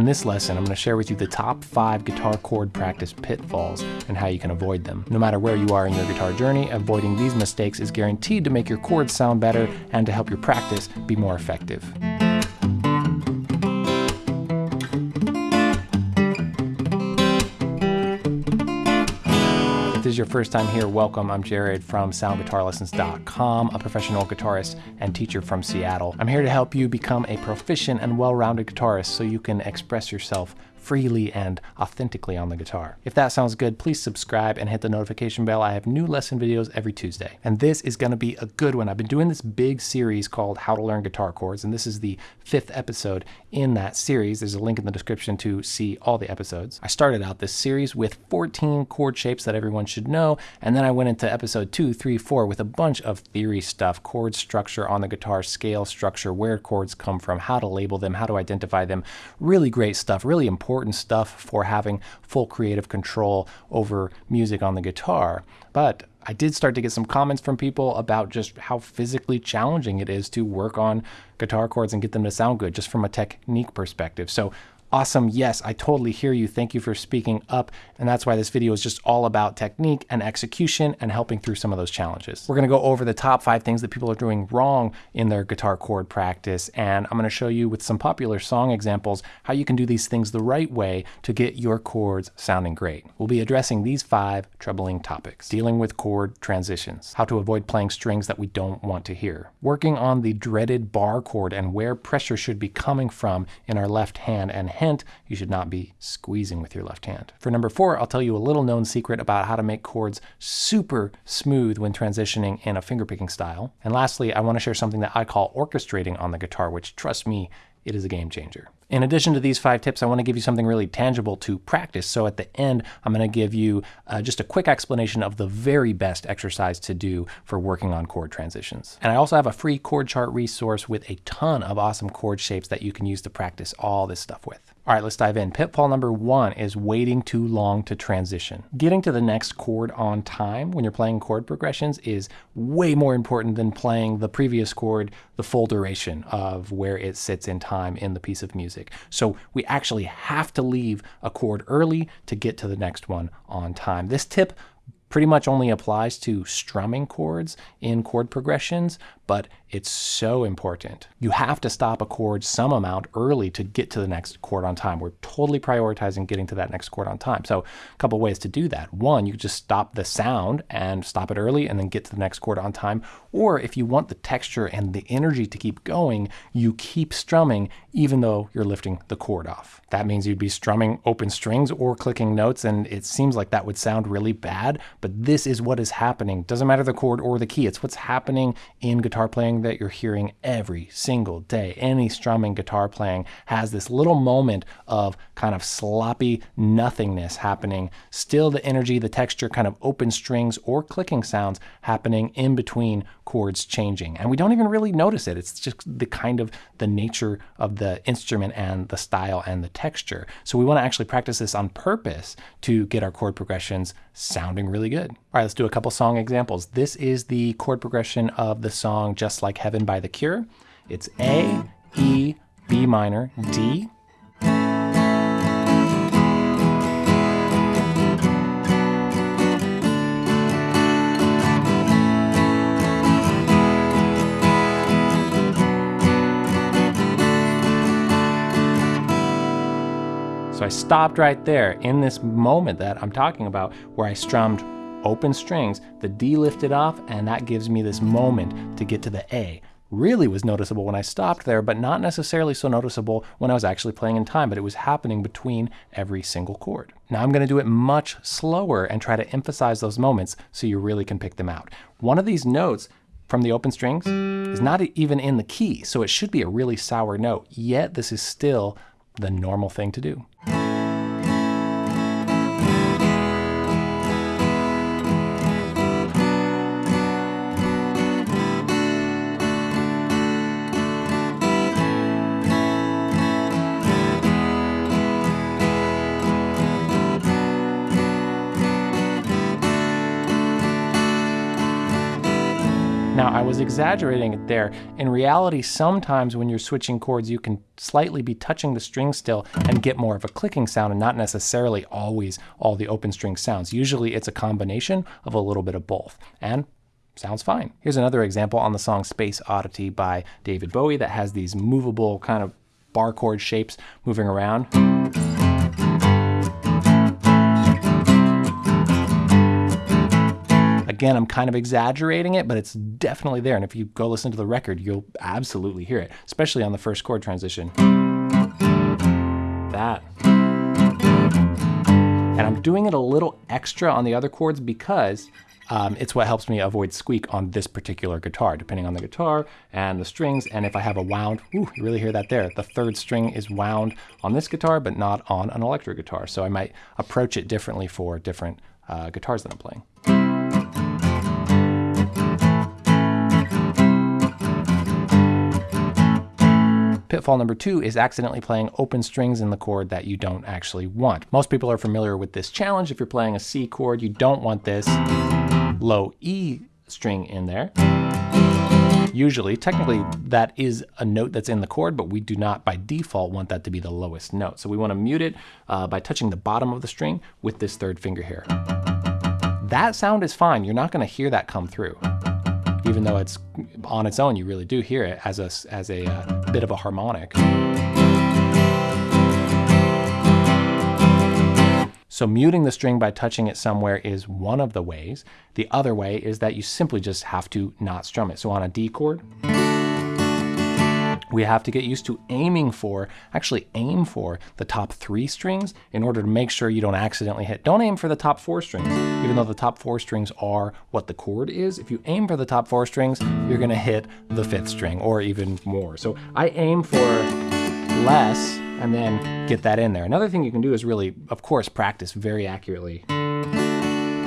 In this lesson, I'm going to share with you the top five guitar chord practice pitfalls and how you can avoid them. No matter where you are in your guitar journey, avoiding these mistakes is guaranteed to make your chords sound better and to help your practice be more effective. Your first time here, welcome. I'm Jared from SoundGuitarLessons.com, a professional guitarist and teacher from Seattle. I'm here to help you become a proficient and well-rounded guitarist so you can express yourself freely and authentically on the guitar. If that sounds good, please subscribe and hit the notification bell. I have new lesson videos every Tuesday. And this is going to be a good one. I've been doing this big series called How to Learn Guitar Chords, and this is the fifth episode in that series. There's a link in the description to see all the episodes. I started out this series with 14 chord shapes that everyone should know, and then I went into episode two, three, four with a bunch of theory stuff, chord structure on the guitar, scale structure, where chords come from, how to label them, how to identify them. Really great stuff, really important important stuff for having full creative control over music on the guitar. But I did start to get some comments from people about just how physically challenging it is to work on guitar chords and get them to sound good just from a technique perspective. So Awesome. Yes, I totally hear you. Thank you for speaking up. And that's why this video is just all about technique and execution and helping through some of those challenges. We're going to go over the top five things that people are doing wrong in their guitar chord practice. And I'm going to show you with some popular song examples how you can do these things the right way to get your chords sounding great. We'll be addressing these five troubling topics. Dealing with chord transitions. How to avoid playing strings that we don't want to hear. Working on the dreaded bar chord and where pressure should be coming from in our left hand and hint, you should not be squeezing with your left hand. For number four, I'll tell you a little known secret about how to make chords super smooth when transitioning in a fingerpicking style. And lastly, I want to share something that I call orchestrating on the guitar, which trust me, it is a game changer. In addition to these five tips, I want to give you something really tangible to practice. So at the end, I'm going to give you uh, just a quick explanation of the very best exercise to do for working on chord transitions. And I also have a free chord chart resource with a ton of awesome chord shapes that you can use to practice all this stuff with. All right, let's dive in. Pitfall number one is waiting too long to transition. Getting to the next chord on time when you're playing chord progressions is way more important than playing the previous chord the full duration of where it sits in time in the piece of music. So we actually have to leave a chord early to get to the next one on time. This tip pretty much only applies to strumming chords in chord progressions, but it's so important. You have to stop a chord some amount early to get to the next chord on time. We're totally prioritizing getting to that next chord on time. So a couple ways to do that. One, you just stop the sound and stop it early and then get to the next chord on time. Or if you want the texture and the energy to keep going, you keep strumming even though you're lifting the chord off. That means you'd be strumming open strings or clicking notes and it seems like that would sound really bad, but this is what is happening. Doesn't matter the chord or the key, it's what's happening in guitar guitar playing that you're hearing every single day. Any strumming guitar playing has this little moment of kind of sloppy nothingness happening. Still the energy, the texture, kind of open strings or clicking sounds happening in between chords changing. And we don't even really notice it. It's just the kind of the nature of the instrument and the style and the texture. So we want to actually practice this on purpose to get our chord progressions sounding really good. All right, let's do a couple song examples. This is the chord progression of the song Just Like Heaven by The Cure. It's A, E, B minor, D, stopped right there in this moment that I'm talking about where I strummed open strings, the D lifted off, and that gives me this moment to get to the A. Really was noticeable when I stopped there, but not necessarily so noticeable when I was actually playing in time, but it was happening between every single chord. Now I'm going to do it much slower and try to emphasize those moments so you really can pick them out. One of these notes from the open strings is not even in the key, so it should be a really sour note, yet this is still the normal thing to do. Exaggerating it there. In reality, sometimes when you're switching chords, you can slightly be touching the string still and get more of a clicking sound and not necessarily always all the open string sounds. Usually it's a combination of a little bit of both. And sounds fine. Here's another example on the song Space Oddity by David Bowie that has these movable kind of bar chord shapes moving around. Again, I'm kind of exaggerating it, but it's definitely there. And if you go listen to the record, you'll absolutely hear it, especially on the first chord transition. That. And I'm doing it a little extra on the other chords because um, it's what helps me avoid squeak on this particular guitar, depending on the guitar and the strings. And if I have a wound, ooh, you really hear that there. The third string is wound on this guitar, but not on an electric guitar. So I might approach it differently for different uh, guitars that I'm playing. Number two is accidentally playing open strings in the chord that you don't actually want. Most people are familiar with this challenge. If you're playing a C chord, you don't want this low E string in there. Usually, technically, that is a note that's in the chord, but we do not by default want that to be the lowest note. So we want to mute it uh, by touching the bottom of the string with this third finger here. That sound is fine. You're not going to hear that come through. Even though it's on its own, you really do hear it as a, as a uh, bit of a harmonic. So muting the string by touching it somewhere is one of the ways. The other way is that you simply just have to not strum it. So on a D chord, we have to get used to aiming for, actually aim for the top three strings in order to make sure you don't accidentally hit. Don't aim for the top four strings, even though the top four strings are what the chord is. If you aim for the top four strings, you're gonna hit the fifth string or even more. So I aim for less and then get that in there. Another thing you can do is really, of course, practice very accurately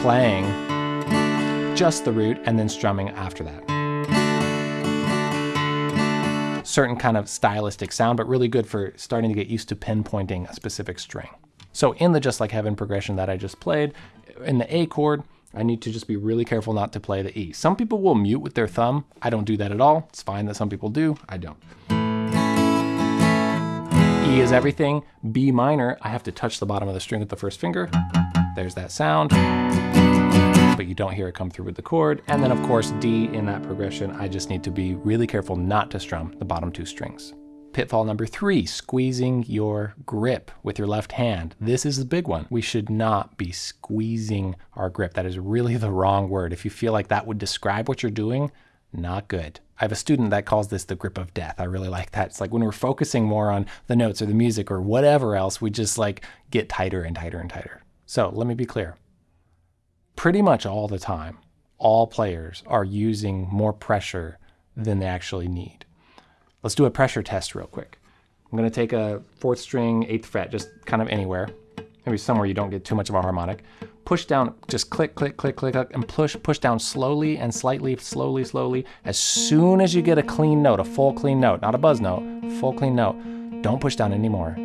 playing just the root and then strumming after that. Certain kind of stylistic sound, but really good for starting to get used to pinpointing a specific string. So in the Just Like Heaven progression that I just played, in the A chord, I need to just be really careful not to play the E. Some people will mute with their thumb. I don't do that at all. It's fine that some people do. I don't. E is everything. B minor, I have to touch the bottom of the string with the first finger. There's that sound, but you don't hear it come through with the chord. And then of course, D in that progression, I just need to be really careful not to strum the bottom two strings. Pitfall number three, squeezing your grip with your left hand. This is the big one. We should not be squeezing our grip. That is really the wrong word. If you feel like that would describe what you're doing, not good. I have a student that calls this the grip of death. I really like that. It's like when we're focusing more on the notes or the music or whatever else, we just like get tighter and tighter and tighter. So let me be clear. Pretty much all the time, all players are using more pressure than they actually need. Let's do a pressure test real quick. I'm going to take a fourth string, eighth fret, just kind of anywhere, maybe somewhere you don't get too much of a harmonic push down, just click, click, click, click, click, and push, push down slowly and slightly, slowly, slowly. As soon as you get a clean note, a full clean note, not a buzz note, full clean note, don't push down anymore.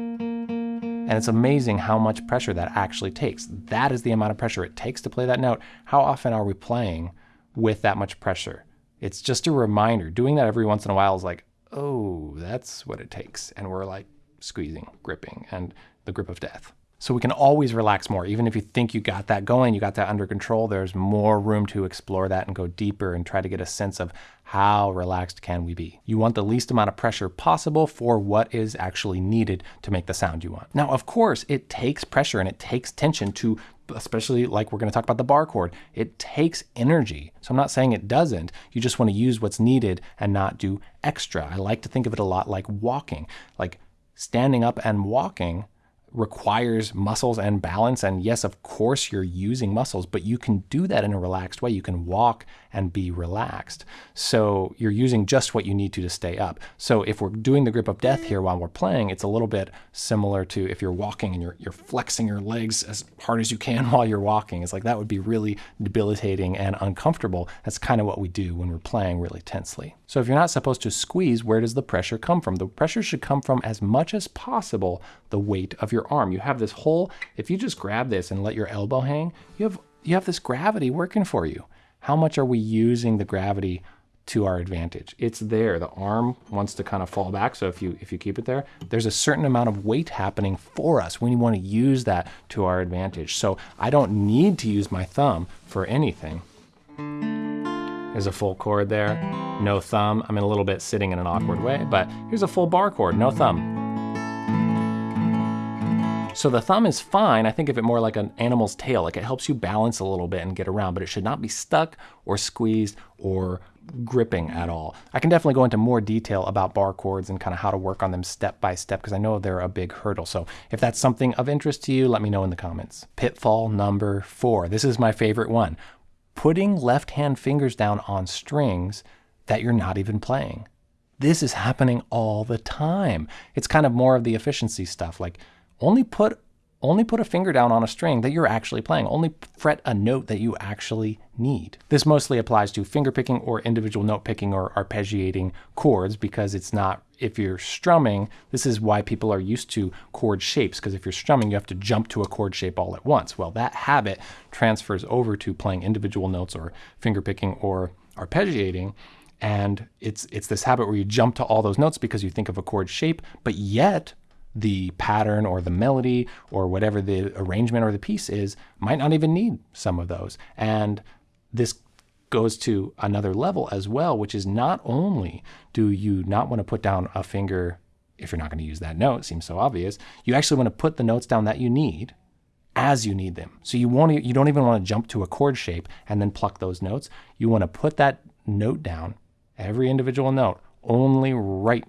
And it's amazing how much pressure that actually takes. That is the amount of pressure it takes to play that note. How often are we playing with that much pressure? It's just a reminder. Doing that every once in a while is like, oh, that's what it takes. And we're like squeezing, gripping, and the grip of death. So we can always relax more. Even if you think you got that going, you got that under control, there's more room to explore that and go deeper and try to get a sense of how relaxed can we be. You want the least amount of pressure possible for what is actually needed to make the sound you want. Now, of course, it takes pressure and it takes tension to especially like we're going to talk about the bar chord, it takes energy. So I'm not saying it doesn't. You just want to use what's needed and not do extra. I like to think of it a lot like walking, like standing up and walking requires muscles and balance. And yes, of course, you're using muscles, but you can do that in a relaxed way. You can walk and be relaxed. So you're using just what you need to to stay up. So if we're doing the grip of death here while we're playing, it's a little bit similar to if you're walking and you're, you're flexing your legs as hard as you can while you're walking. It's like that would be really debilitating and uncomfortable. That's kind of what we do when we're playing really tensely. So if you're not supposed to squeeze, where does the pressure come from? The pressure should come from as much as possible the weight of your arm. You have this whole, if you just grab this and let your elbow hang, you have, you have this gravity working for you. How much are we using the gravity to our advantage. It's there. The arm wants to kind of fall back. So if you if you keep it there, there's a certain amount of weight happening for us. We want to use that to our advantage. So I don't need to use my thumb for anything. There's a full chord there, no thumb. I'm in a little bit sitting in an awkward way, but here's a full bar chord, no thumb. So the thumb is fine. I think of it more like an animal's tail. Like it helps you balance a little bit and get around, but it should not be stuck or squeezed or gripping at all. I can definitely go into more detail about bar chords and kind of how to work on them step by step because I know they're a big hurdle. So if that's something of interest to you, let me know in the comments. Pitfall number four. This is my favorite one. Putting left hand fingers down on strings that you're not even playing. This is happening all the time. It's kind of more of the efficiency stuff. Like only put only put a finger down on a string that you're actually playing. Only fret a note that you actually need. This mostly applies to finger picking or individual note picking or arpeggiating chords because it's not, if you're strumming, this is why people are used to chord shapes because if you're strumming, you have to jump to a chord shape all at once. Well, that habit transfers over to playing individual notes or finger picking or arpeggiating. And it's, it's this habit where you jump to all those notes because you think of a chord shape, but yet the pattern or the melody or whatever the arrangement or the piece is might not even need some of those. And this goes to another level as well, which is not only do you not want to put down a finger if you're not going to use that note, seems so obvious, you actually want to put the notes down that you need as you need them. So you won't you don't even want to jump to a chord shape and then pluck those notes. You want to put that note down, every individual note, only right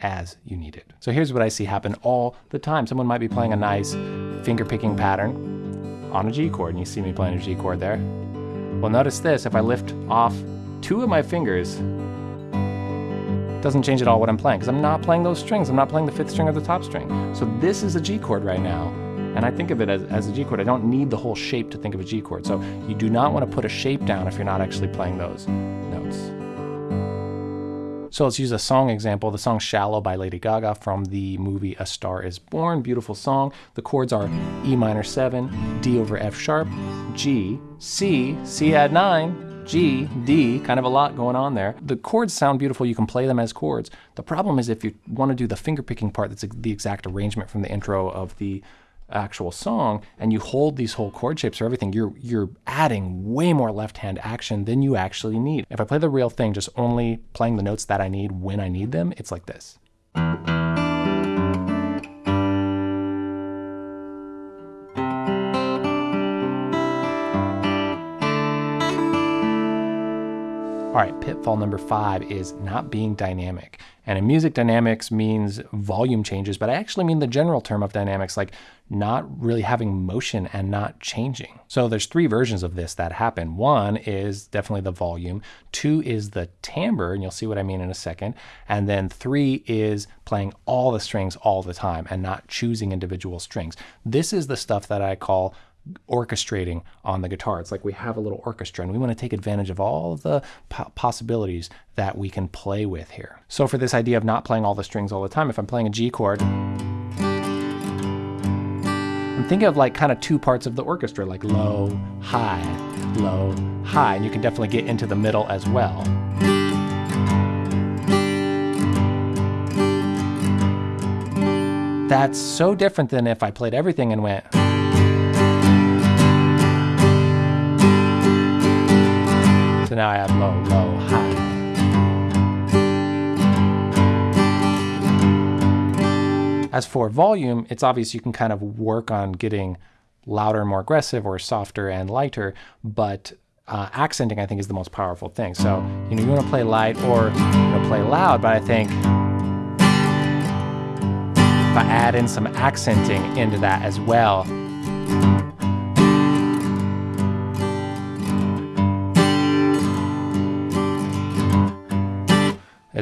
as you need it. So here's what I see happen all the time. Someone might be playing a nice finger picking pattern on a G chord, and you see me playing a G chord there. Well, notice this, if I lift off two of my fingers, doesn't change at all what I'm playing, because I'm not playing those strings. I'm not playing the fifth string or the top string. So this is a G chord right now, and I think of it as, as a G chord. I don't need the whole shape to think of a G chord. So you do not want to put a shape down if you're not actually playing those notes. So let's use a song example, the song Shallow by Lady Gaga from the movie A Star is Born. Beautiful song. The chords are E minor 7, D over F sharp, G, C, C add 9, G, D, kind of a lot going on there. The chords sound beautiful, you can play them as chords. The problem is if you want to do the finger picking part, that's the exact arrangement from the intro of the actual song and you hold these whole chord shapes or everything, you're you're adding way more left hand action than you actually need. If I play the real thing, just only playing the notes that I need when I need them, it's like this. All right, pitfall number five is not being dynamic. And in music, dynamics means volume changes, but I actually mean the general term of dynamics, like not really having motion and not changing. So there's three versions of this that happen. One is definitely the volume. Two is the timbre, and you'll see what I mean in a second. And then three is playing all the strings all the time and not choosing individual strings. This is the stuff that I call orchestrating on the guitar. It's like we have a little orchestra and we want to take advantage of all the po possibilities that we can play with here. So for this idea of not playing all the strings all the time, if I'm playing a G chord, I'm of like kind of two parts of the orchestra, like low, high, low, high, and you can definitely get into the middle as well. That's so different than if I played everything and went So now I have low, low, As for volume, it's obvious you can kind of work on getting louder and more aggressive or softer and lighter, but uh, accenting I think is the most powerful thing. So, you know, you want to play light or you know, play loud, but I think if I add in some accenting into that as well,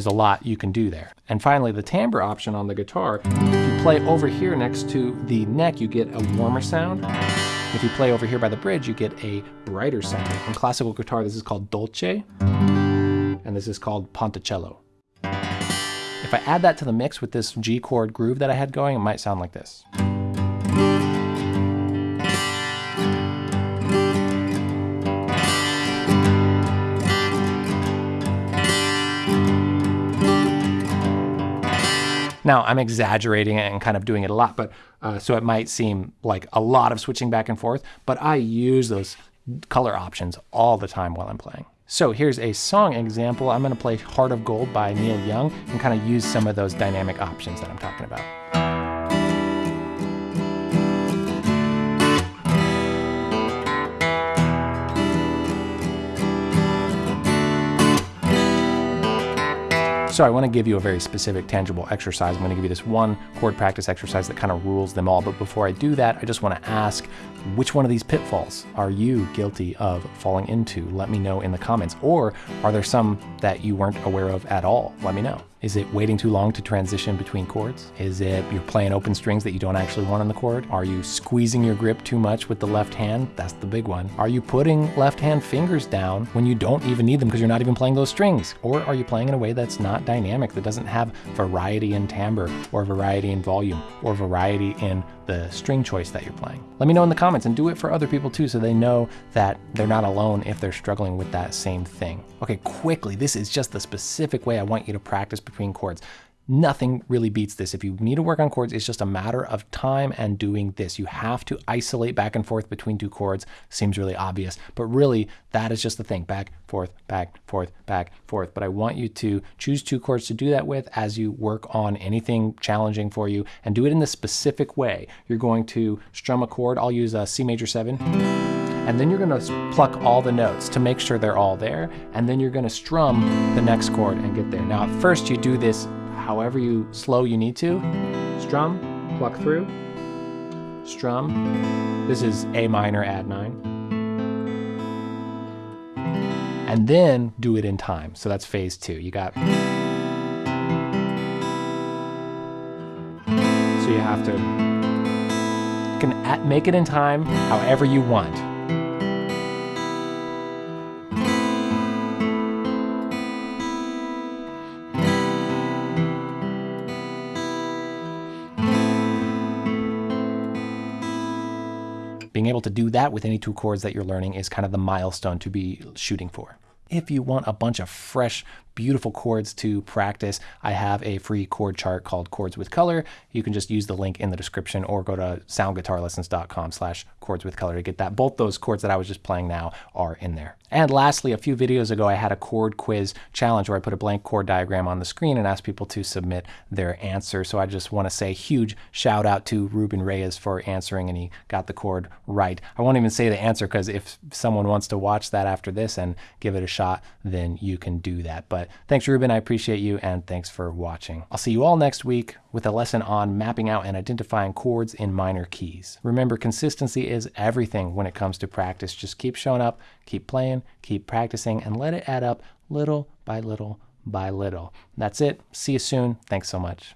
There's a lot you can do there. And finally, the timbre option on the guitar, if you play over here next to the neck, you get a warmer sound. If you play over here by the bridge, you get a brighter sound. In classical guitar, this is called dolce, and this is called ponticello. If I add that to the mix with this G chord groove that I had going, it might sound like this. Now, I'm exaggerating it and kind of doing it a lot, but uh, so it might seem like a lot of switching back and forth, but I use those color options all the time while I'm playing. So here's a song example. I'm going to play Heart of Gold by Neil Young and kind of use some of those dynamic options that I'm talking about. So I want to give you a very specific, tangible exercise. I'm going to give you this one chord practice exercise that kind of rules them all. But before I do that, I just want to ask, which one of these pitfalls are you guilty of falling into? Let me know in the comments. Or are there some that you weren't aware of at all? Let me know. Is it waiting too long to transition between chords? Is it you're playing open strings that you don't actually want on the chord? Are you squeezing your grip too much with the left hand? That's the big one. Are you putting left hand fingers down when you don't even need them because you're not even playing those strings? Or are you playing in a way that's not dynamic, that doesn't have variety in timbre or variety in volume or variety in the string choice that you're playing? Let me know in the comments and do it for other people too so they know that they're not alone if they're struggling with that same thing. Okay, quickly, this is just the specific way I want you to practice between chords. Nothing really beats this. If you need to work on chords, it's just a matter of time and doing this. You have to isolate back and forth between two chords. Seems really obvious, but really that is just the thing. Back, forth, back, forth, back, forth. But I want you to choose two chords to do that with as you work on anything challenging for you and do it in the specific way. You're going to strum a chord. I'll use a C major seven and then you're going to pluck all the notes to make sure they're all there, and then you're going to strum the next chord and get there. Now, at first, you do this however you slow you need to. Strum, pluck through, strum. This is A minor, add nine. And then do it in time. So that's phase two. You got. So you have to. You can make it in time however you want. Being able to do that with any two chords that you're learning is kind of the milestone to be shooting for. If you want a bunch of fresh, beautiful chords to practice, I have a free chord chart called Chords with Color. You can just use the link in the description or go to soundguitarlessons.com slash chords with color to get that. Both those chords that I was just playing now are in there. And lastly, a few videos ago, I had a chord quiz challenge where I put a blank chord diagram on the screen and asked people to submit their answer. So I just want to say huge shout out to Ruben Reyes for answering and he got the chord right. I won't even say the answer because if someone wants to watch that after this and give it a shot, then you can do that. But thanks, Ruben. I appreciate you and thanks for watching. I'll see you all next week with a lesson on mapping out and identifying chords in minor keys. Remember, consistency is everything when it comes to practice. Just keep showing up, keep playing, keep practicing, and let it add up little by little by little. That's it. See you soon. Thanks so much.